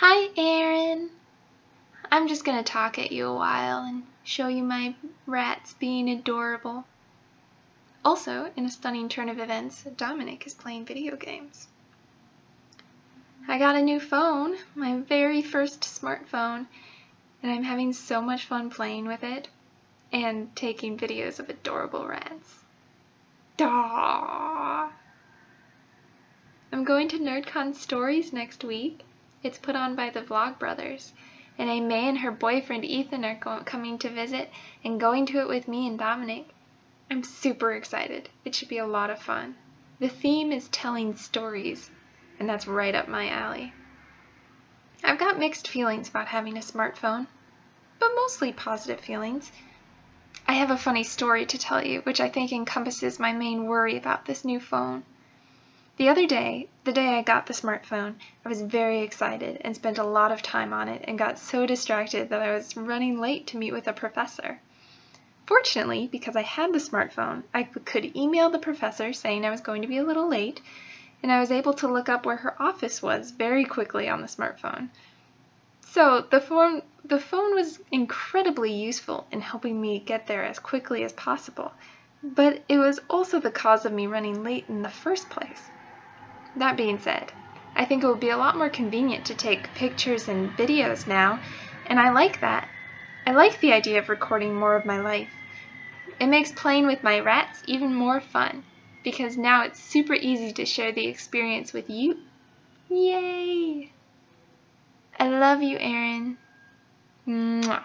Hi, Aaron. I'm just going to talk at you a while and show you my rats being adorable. Also, in a stunning turn of events, Dominic is playing video games. I got a new phone, my very first smartphone, and I'm having so much fun playing with it and taking videos of adorable rats. Daw! I'm going to NerdCon Stories next week. It's put on by the Vlogbrothers, and May and her boyfriend Ethan are coming to visit and going to it with me and Dominic. I'm super excited. It should be a lot of fun. The theme is telling stories, and that's right up my alley. I've got mixed feelings about having a smartphone, but mostly positive feelings. I have a funny story to tell you, which I think encompasses my main worry about this new phone. The other day, the day I got the smartphone, I was very excited and spent a lot of time on it and got so distracted that I was running late to meet with a professor. Fortunately, because I had the smartphone, I could email the professor saying I was going to be a little late, and I was able to look up where her office was very quickly on the smartphone. So the phone, the phone was incredibly useful in helping me get there as quickly as possible, but it was also the cause of me running late in the first place. That being said, I think it will be a lot more convenient to take pictures and videos now, and I like that. I like the idea of recording more of my life. It makes playing with my rats even more fun, because now it's super easy to share the experience with you. Yay! I love you, Aaron. Mwah.